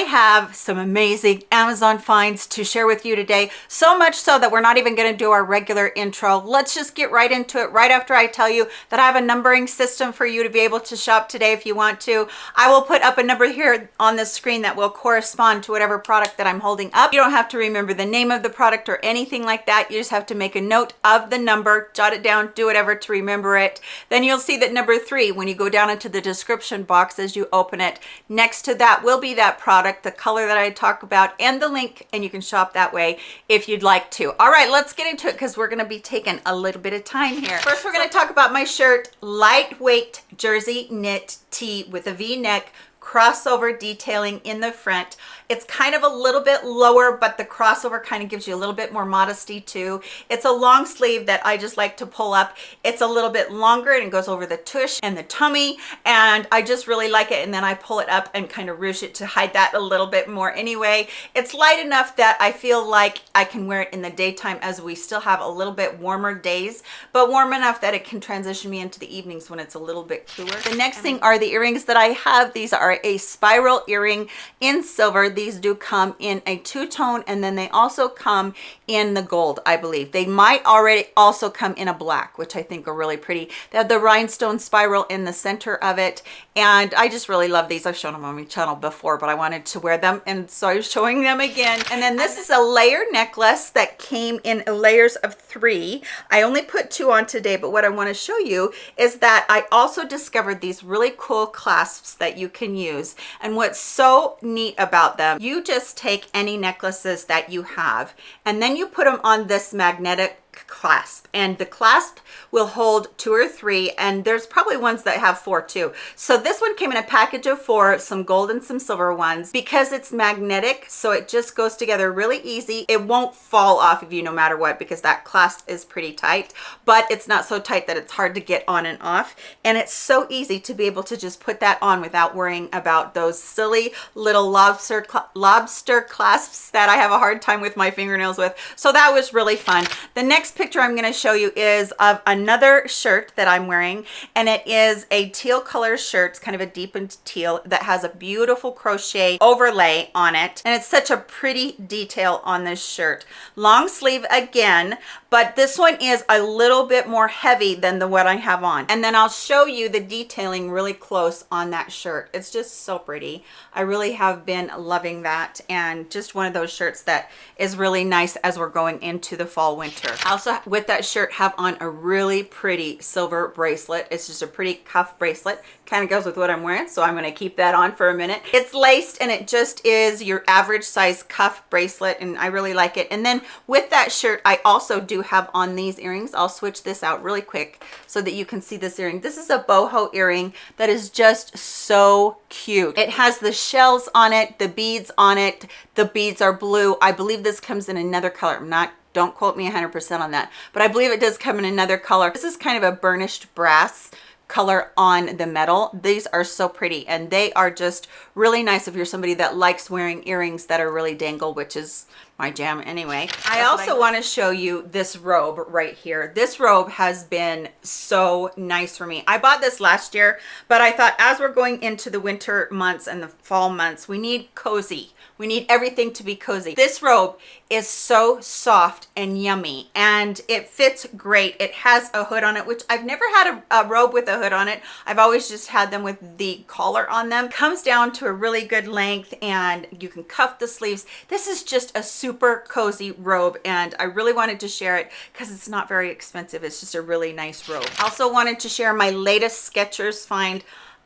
have some amazing Amazon finds to share with you today. So much so that we're not even gonna do our regular intro. Let's just get right into it right after I tell you that I have a numbering system for you to be able to shop today if you want to. I will put up a number here on the screen that will correspond to whatever product that I'm holding up. You don't have to remember the name of the product or anything like that. You just have to make a note of the number, jot it down, do whatever to remember it. Then you'll see that number three, when you go down into the description box as you open it, next to that will be that product, the color that I talk about, and the link, and you can shop that way if you'd like to. All right, let's get into it because we're gonna be taking a little bit of time here. First, we're gonna talk about my shirt, lightweight jersey knit tee with a V-neck crossover detailing in the front. It's kind of a little bit lower but the crossover kind of gives you a little bit more modesty too. It's a long sleeve that i just like to pull up. It's a little bit longer and it goes over the tush and the tummy and i just really like it and then i pull it up and kind of ruche it to hide that a little bit more. Anyway it's light enough that i feel like i can wear it in the daytime as we still have a little bit warmer days but warm enough that it can transition me into the evenings when it's a little bit cooler. The next thing are the earrings that i have. These are a spiral earring in silver. These do come in a two-tone and then they also come in the gold i believe. They might already also come in a black which i think are really pretty. They have the rhinestone spiral in the center of it and i just really love these. I've shown them on my channel before but i wanted to wear them and so i was showing them again. And then this is a layer necklace that came in layers of three. I only put two on today but what i want to show you is that i also discovered these really cool clasps that you can use. And what's so neat about them you just take any necklaces that you have and then you put them on this magnetic clasp and the clasp will hold two or three and there's probably ones that have four too. So this one came in a package of four some gold and some silver ones. Because it's magnetic so it just goes together really easy. It won't fall off of you no matter what because that clasp is pretty tight but it's not so tight that it's hard to get on and off. And it's so easy to be able to just put that on without worrying about those silly little lobster lobster clasps that I have a hard time with my fingernails with. So that was really fun. The next picture I'm going to show you is of another shirt that I'm wearing and it is a teal color shirt. It's kind of a deepened teal that has a beautiful crochet overlay on it and it's such a pretty detail on this shirt. Long sleeve again, but this one is a little bit more heavy than the what I have on. And then I'll show you the detailing really close on that shirt. It's just so pretty. I really have been loving that and just one of those shirts that is really nice as we're going into the fall winter. Also with that shirt have on a really pretty silver bracelet. It's just a pretty cuff bracelet. Kind of goes with what I'm wearing so I'm going to keep that on for a minute. It's laced and it just is your average size cuff bracelet and I really like it. And then with that shirt I also do have on these earrings. I'll switch this out really quick so that you can see this earring. This is a boho earring that is just so cute. It has the shells on it the beads on it. The beads are blue. I believe this comes in another color. I'm not don't quote me 100% on that but I believe it does come in another color. This is kind of a burnished brass color on the metal. These are so pretty and they are just really nice if you're somebody that likes wearing earrings that are really dangle which is my jam anyway. I also want to show you this robe right here. This robe has been so nice for me. I bought this last year but i thought as we're going into the winter months and the fall months we need cozy we need everything to be cozy. This robe is so soft and yummy and it fits great. It has a hood on it, which I've never had a, a robe with a hood on it. I've always just had them with the collar on them. Comes down to a really good length and you can cuff the sleeves. This is just a super cozy robe and I really wanted to share it because it's not very expensive. It's just a really nice robe. Also wanted to share my latest Skechers find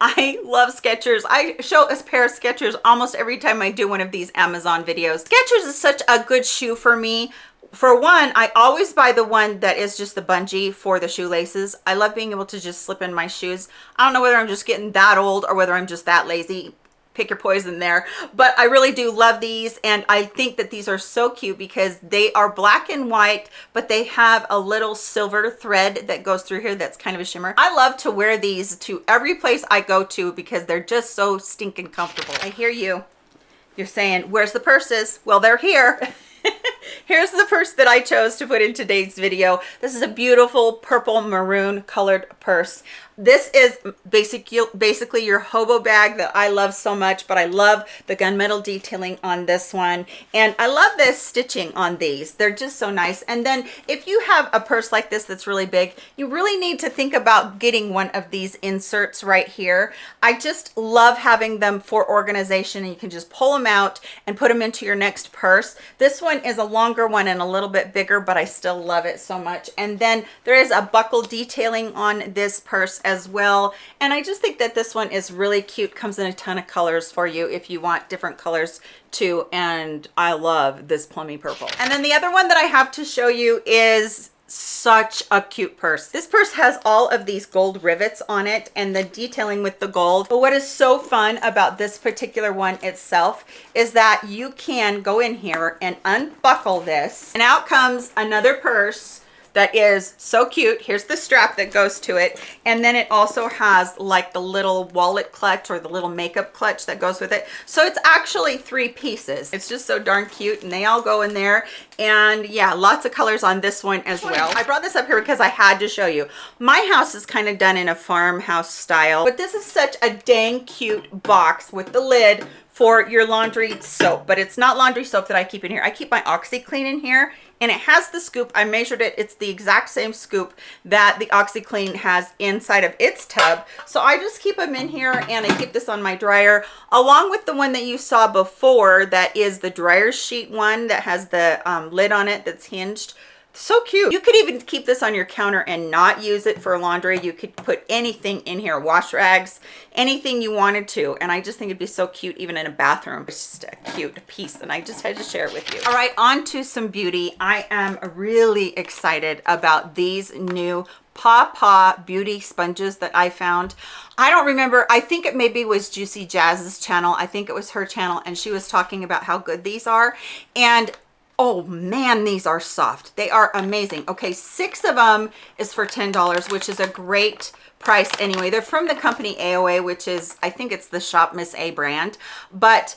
I love Skechers. I show a pair of Skechers almost every time I do one of these Amazon videos. Skechers is such a good shoe for me. For one, I always buy the one that is just the bungee for the shoelaces. I love being able to just slip in my shoes. I don't know whether I'm just getting that old or whether I'm just that lazy pick your poison there. But i really do love these and i think that these are so cute because they are black and white but they have a little silver thread that goes through here that's kind of a shimmer. I love to wear these to every place i go to because they're just so stinking comfortable. I hear you. You're saying where's the purses? Well they're here. Here's the purse that I chose to put in today's video. This is a beautiful purple maroon colored purse. This is basic basically your hobo bag that i love so much but i love the gunmetal detailing on this one. And i love this stitching on these. They're just so nice. And then if you have a purse like this that's really big you really need to think about getting one of these inserts right here. I just love having them for organization and you can just pull them out and put them into your next purse. This one is a longer one and a little bit bigger but i still love it so much. And then there is a buckle detailing on this purse as well. And i just think that this one is really cute. Comes in a ton of colors for you if you want different colors too. And i love this plummy purple. And then the other one that i have to show you is such a cute purse. This purse has all of these gold rivets on it and the detailing with the gold. But what is so fun about this particular one itself is that you can go in here and unbuckle this. And out comes another purse that is so cute. Here's the strap that goes to it. And then it also has like the little wallet clutch or the little makeup clutch that goes with it. So it's actually three pieces. It's just so darn cute and they all go in there. And yeah, lots of colors on this one as well. I brought this up here because I had to show you. My house is kind of done in a farmhouse style, but this is such a dang cute box with the lid for your laundry soap but it's not laundry soap that i keep in here i keep my oxiclean in here and it has the scoop. I measured it. It's the exact same scoop that the oxiclean has inside of its tub. So i just keep them in here and i keep this on my dryer along with the one that you saw before that is the dryer sheet one that has the um, lid on it that's hinged so cute. You could even keep this on your counter and not use it for laundry. You could put anything in here wash rags anything you wanted to. And i just think it'd be so cute even in a bathroom. It's just a cute piece and i just had to share it with you. All right on to some beauty. I am really excited about these new paw paw beauty sponges that i found. I don't remember. I think it maybe was juicy jazz's channel. I think it was her channel and she was talking about how good these are. And oh man these are soft. They are amazing. Okay six of them is for ten dollars which is a great price anyway. They're from the company aoa which is i think it's the shop miss a brand but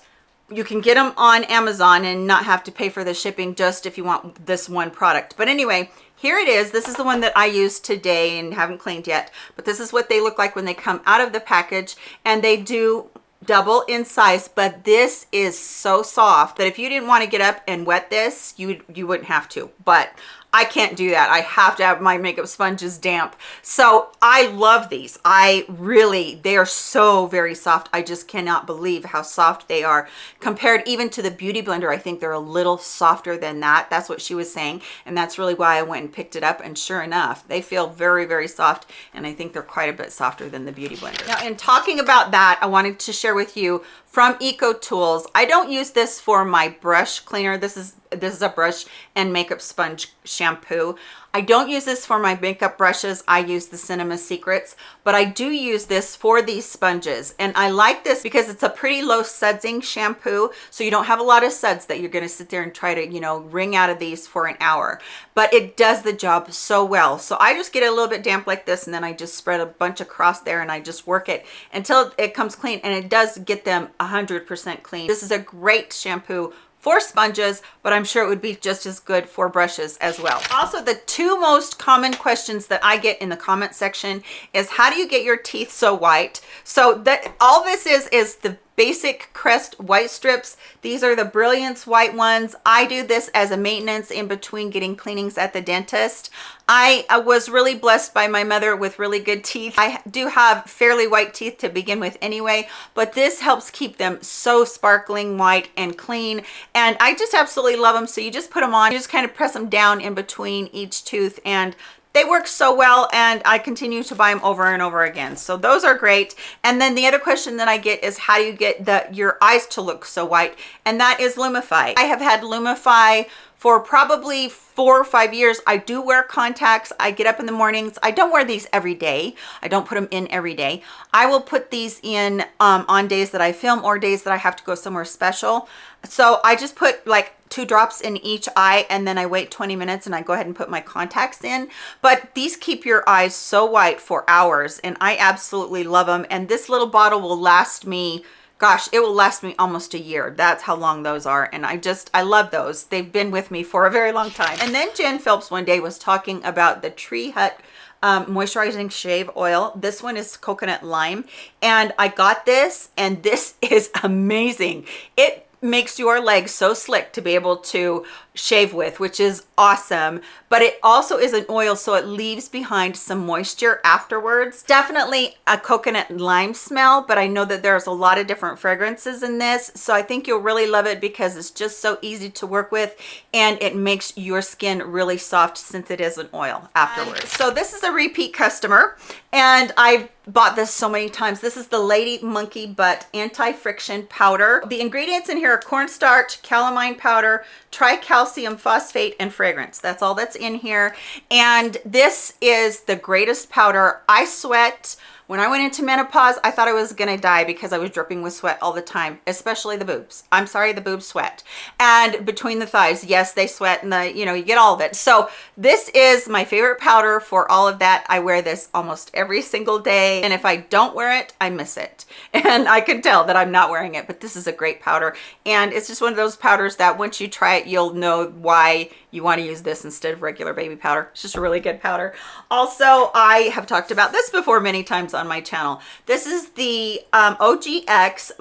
you can get them on amazon and not have to pay for the shipping just if you want this one product. But anyway here it is. This is the one that i used today and haven't cleaned yet but this is what they look like when they come out of the package and they do double in size but this is so soft that if you didn't want to get up and wet this you you wouldn't have to. But I can't do that. I have to have my makeup sponges damp. So I love these. I really, they are so very soft. I just cannot believe how soft they are compared even to the Beauty Blender. I think they're a little softer than that. That's what she was saying. And that's really why I went and picked it up. And sure enough, they feel very, very soft. And I think they're quite a bit softer than the Beauty Blender. Now, in talking about that, I wanted to share with you from Eco Tools. I don't use this for my brush cleaner. This is this is a brush and makeup sponge shampoo I don't use this for my makeup brushes. I use the Cinema Secrets, but I do use this for these sponges. And I like this because it's a pretty low sudsing shampoo. So you don't have a lot of suds that you're gonna sit there and try to, you know, wring out of these for an hour. But it does the job so well. So I just get a little bit damp like this and then I just spread a bunch across there and I just work it until it comes clean and it does get them 100% clean. This is a great shampoo for sponges, but I'm sure it would be just as good for brushes as well. Also, the two most common questions that I get in the comment section is how do you get your teeth so white? So that all this is, is the basic crest white strips. These are the brilliance white ones. I do this as a maintenance in between getting cleanings at the dentist. I, was really blessed by my mother with really good teeth. I do have fairly white teeth to begin with anyway but this helps keep them so sparkling white and clean. And i just absolutely love them. So you just put them on you just kind of press them down in between each tooth and they work so well and I continue to buy them over and over again. So those are great. And then the other question that I get is how do you get the your eyes to look so white? And that is Lumify. I have had Lumify for probably four or five years i do wear contacts. I get up in the mornings. I don't wear these every day. I don't put them in every day. I will put these in um, on days that i film or days that i have to go somewhere special. So i just put like two drops in each eye and then I wait 20 minutes and I go ahead and put my contacts in. But these keep your eyes so white for hours and I absolutely love them. And this little bottle will last me gosh it will last me almost a year that's how long those are and i just i love those they've been with me for a very long time and then jen phelps one day was talking about the tree hut um, moisturizing shave oil. This one is coconut lime. And I got this and this is amazing. It makes your legs so slick to be able to shave with which is awesome. But it also is an oil so it leaves behind some moisture afterwards. Definitely a coconut lime smell but i know that there's a lot of different fragrances in this so i think you'll really love it because it's just so easy to work with and it makes your skin really soft since it is an oil afterwards. So this is a repeat customer and I've bought this so many times. This is the lady monkey butt anti-friction powder. The ingredients in here are cornstarch calamine powder tricalcium phosphate and fragrance. That's all that's in here. And this is the greatest powder. I sweat when I went into menopause, I thought I was gonna die because I was dripping with sweat all the time, especially the boobs. I'm sorry, the boobs sweat. And between the thighs, yes, they sweat and the, you know, you get all of it. So this is my favorite powder for all of that. I wear this almost every single day. And if I don't wear it, I miss it. And I can tell that I'm not wearing it, but this is a great powder. And it's just one of those powders that once you try it, you'll know why you want to use this instead of regular baby powder. It's just a really good powder. Also, I have talked about this before many times on my channel. This is the um, OGX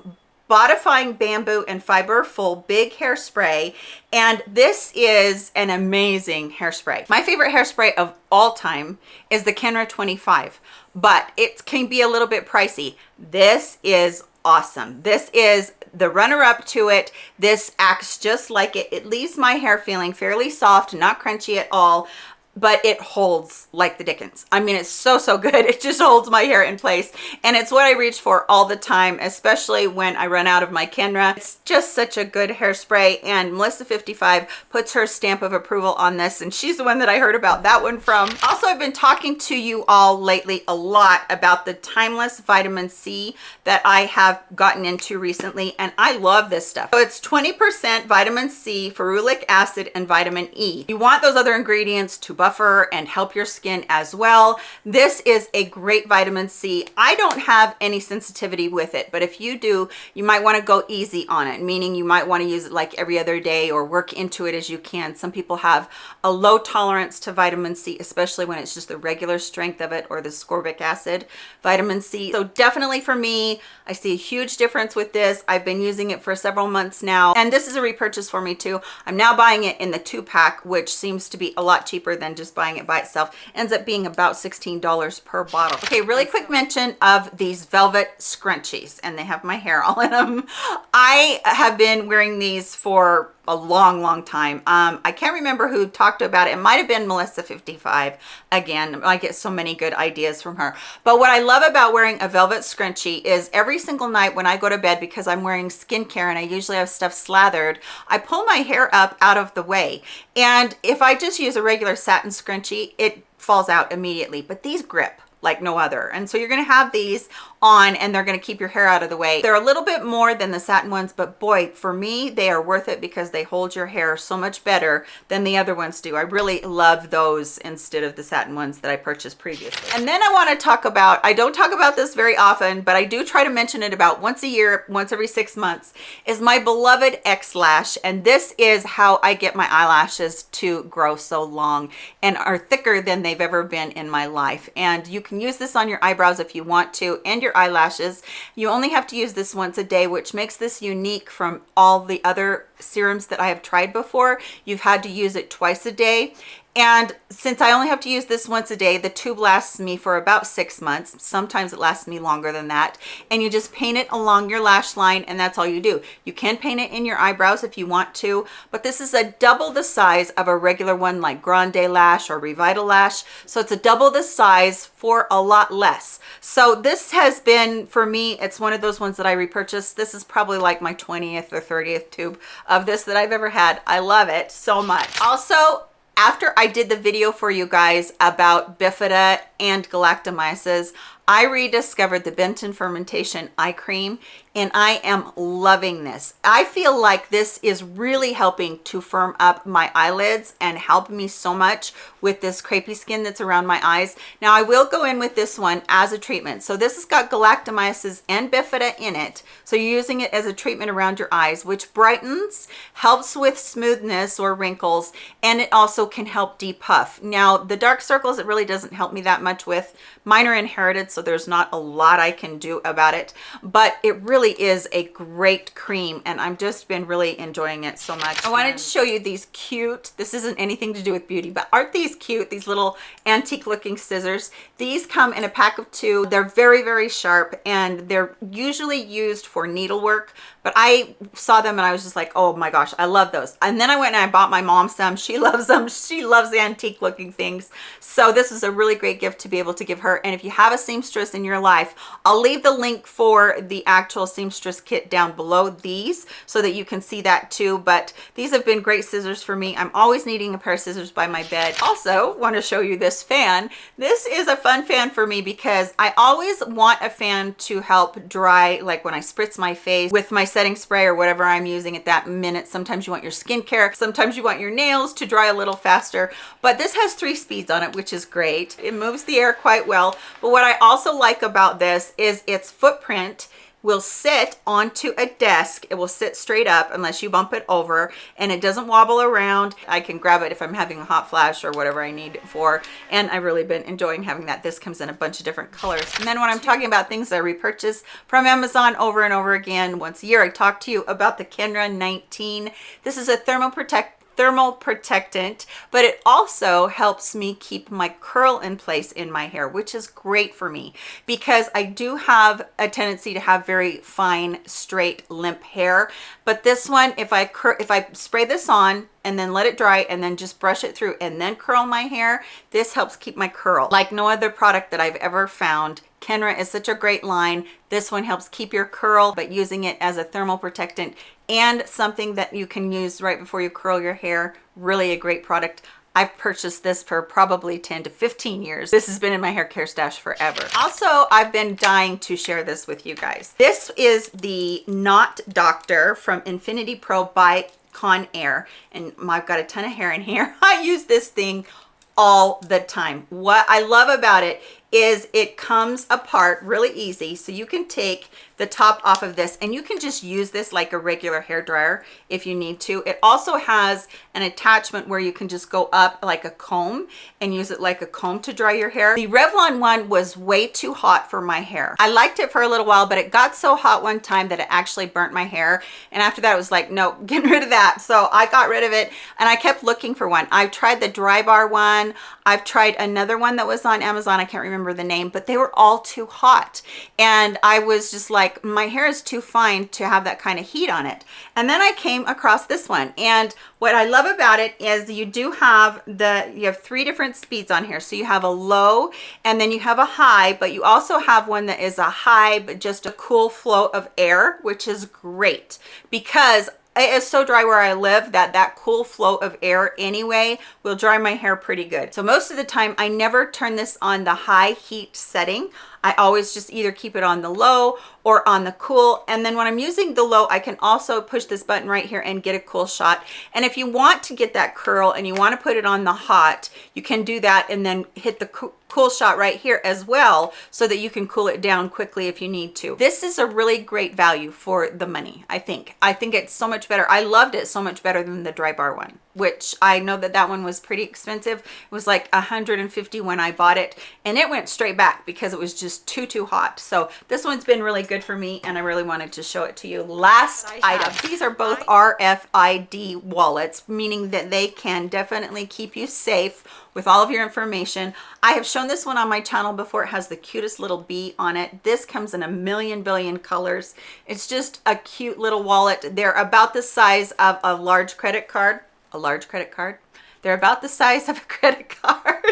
Bodifying Bamboo and Fiber Full Big Hairspray. And this is an amazing hairspray. My favorite hairspray of all time is the Kenra 25, but it can be a little bit pricey. This is awesome. This is the runner up to it. This acts just like it. It leaves my hair feeling fairly soft, not crunchy at all but it holds like the Dickens. I mean, it's so, so good. It just holds my hair in place. And it's what I reach for all the time, especially when I run out of my Kenra. It's just such a good hairspray. And Melissa55 puts her stamp of approval on this. And she's the one that I heard about that one from. Also, I've been talking to you all lately a lot about the Timeless Vitamin C that I have gotten into recently. And I love this stuff. So it's 20% vitamin C, ferulic acid, and vitamin E. You want those other ingredients to buffer and help your skin as well. This is a great vitamin C. I don't have any sensitivity with it, but if you do, you might want to go easy on it, meaning you might want to use it like every other day or work into it as you can. Some people have a low tolerance to vitamin C, especially when it's just the regular strength of it or the ascorbic acid vitamin C. So definitely for me, I see a huge difference with this. I've been using it for several months now, and this is a repurchase for me too. I'm now buying it in the two pack, which seems to be a lot cheaper than just buying it by itself ends up being about $16 per bottle. Okay, really quick mention of these velvet scrunchies and they have my hair all in them. I have been wearing these for a long long time. Um i can't remember who talked about it. It might have been melissa 55 again i get so many good ideas from her. But what i love about wearing a velvet scrunchie is every single night when i go to bed because i'm wearing skincare and i usually have stuff slathered i pull my hair up out of the way. And if i just use a regular satin scrunchie it falls out immediately. But these grip like no other. And so you're going to have these on and they're going to keep your hair out of the way. They're a little bit more than the satin ones, but boy, for me, they are worth it because they hold your hair so much better than the other ones do. I really love those instead of the satin ones that I purchased previously. And then I want to talk about, I don't talk about this very often, but I do try to mention it about once a year, once every six months, is my beloved X-Lash. And this is how I get my eyelashes to grow so long and are thicker than they've ever been in my life. And you can use this on your eyebrows if you want to, and your eyelashes. You only have to use this once a day, which makes this unique from all the other serums that I have tried before. You've had to use it twice a day. And since I only have to use this once a day, the tube lasts me for about six months. Sometimes it lasts me longer than that. And you just paint it along your lash line and that's all you do. You can paint it in your eyebrows if you want to, but this is a double the size of a regular one like Grande Lash or Revitalash. So it's a double the size for a lot less. So this has been, for me, it's one of those ones that I repurchased. This is probably like my 20th or 30th tube of this that I've ever had. I love it so much. Also, after I did the video for you guys about bifida and galactomyces, I rediscovered the Benton fermentation eye cream and I am loving this. I feel like this is really helping to firm up my eyelids and help me so much with this crepey skin that's around my eyes. Now I will go in with this one as a treatment. So this has got galactomyces and bifida in it. So you're using it as a treatment around your eyes, which brightens, helps with smoothness or wrinkles, and it also can help depuff. Now the dark circles, it really doesn't help me that much with. Mine are inherited, so there's not a lot I can do about it, but it really is a great cream and I've just been really enjoying it so much. I wanted to show you these cute, this isn't anything to do with beauty, but aren't these cute? These little antique looking scissors. These come in a pack of two. They're very, very sharp and they're usually used for needlework, but I saw them and I was just like, oh my gosh, I love those. And then I went and I bought my mom some. She loves them. She loves antique looking things. So this is a really great gift to be able to give her. And if you have a seamstress in your life, I'll leave the link for the actual seamstress kit down below these so that you can see that too. But these have been great scissors for me. I'm always needing a pair of scissors by my bed. Also want to show you this fan. This is a fun fan for me because I always want a fan to help dry, like when I spritz my face with my setting spray or whatever I'm using at that minute. Sometimes you want your skincare, sometimes you want your nails to dry a little faster, but this has three speeds on it, which is great. It moves the air quite well. But what I also like about this is its footprint will sit onto a desk. It will sit straight up unless you bump it over and it doesn't wobble around. I can grab it if I'm having a hot flash or whatever I need it for. And I've really been enjoying having that. This comes in a bunch of different colors. And then when I'm talking about things I repurchase from Amazon over and over again, once a year, I talk to you about the Kenra 19. This is a thermal protect thermal protectant, but it also helps me keep my curl in place in my hair, which is great for me because I do have a tendency to have very fine, straight, limp hair. But this one, if I if I spray this on and then let it dry and then just brush it through and then curl my hair, this helps keep my curl like no other product that I've ever found Kenra is such a great line. This one helps keep your curl, but using it as a thermal protectant and something that you can use right before you curl your hair. Really a great product. I've purchased this for probably 10 to 15 years. This has been in my hair care stash forever. Also, I've been dying to share this with you guys. This is the Knot Doctor from Infinity Pro by Conair. And I've got a ton of hair in here. I use this thing all the time. What I love about it is it comes apart really easy. So you can take the top off of this and you can just use this like a regular hair dryer if you need to. It also has an attachment where you can just go up like a comb and use it like a comb to dry your hair. The revlon one was way too hot for my hair. I liked it for a little while but it got so hot one time that it actually burnt my hair. And after that it was like no get rid of that. So i got rid of it and i kept looking for one. I've tried the dry bar one. I've tried another one that was on amazon. I can't remember the name but they were all too hot. And i was just like like my hair is too fine to have that kind of heat on it. And then i came across this one. And what i love about it is you do have the you have three different speeds on here. So you have a low and then you have a high but you also have one that is a high but just a cool flow of air which is great. Because it is so dry where I live that that cool flow of air anyway will dry my hair pretty good. So most of the time I never turn this on the high heat setting. I always just either keep it on the low or on the cool. And then when I'm using the low, I can also push this button right here and get a cool shot. And if you want to get that curl and you want to put it on the hot, you can do that and then hit the cool shot right here as well so that you can cool it down quickly if you need to. This is a really great value for the money, I think. I think it's so much better. I loved it so much better than the dry bar one which I know that that one was pretty expensive. It was like 150 when I bought it and it went straight back because it was just too, too hot. So this one's been really good for me and I really wanted to show it to you. Last item, these are both RFID wallets, meaning that they can definitely keep you safe with all of your information. I have shown this one on my channel before. It has the cutest little bee on it. This comes in a million billion colors. It's just a cute little wallet. They're about the size of a large credit card a large credit card. They're about the size of a credit card.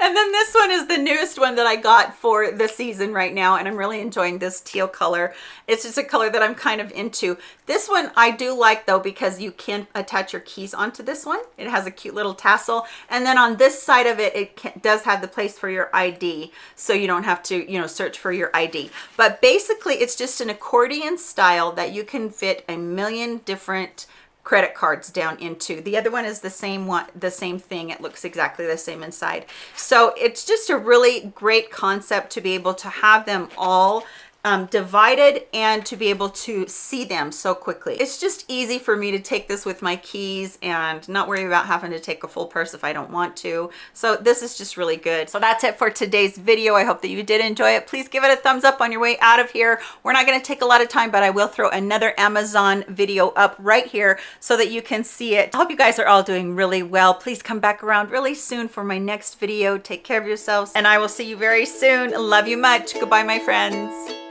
And then this one is the newest one that I got for the season right now. And I'm really enjoying this teal color. It's just a color that I'm kind of into. This one I do like though, because you can attach your keys onto this one. It has a cute little tassel. And then on this side of it, it can, does have the place for your ID. So you don't have to, you know, search for your ID. But basically it's just an accordion style that you can fit a million different credit cards down into. The other one is the same one the same thing. It looks exactly the same inside. So it's just a really great concept to be able to have them all um, divided and to be able to see them so quickly. It's just easy for me to take this with my keys and not worry about having to take a full purse if I don't want to. So this is just really good. So that's it for today's video. I hope that you did enjoy it. Please give it a thumbs up on your way out of here. We're not going to take a lot of time, but I will throw another Amazon video up right here so that you can see it. I hope you guys are all doing really well. Please come back around really soon for my next video. Take care of yourselves and I will see you very soon. Love you much. Goodbye, my friends.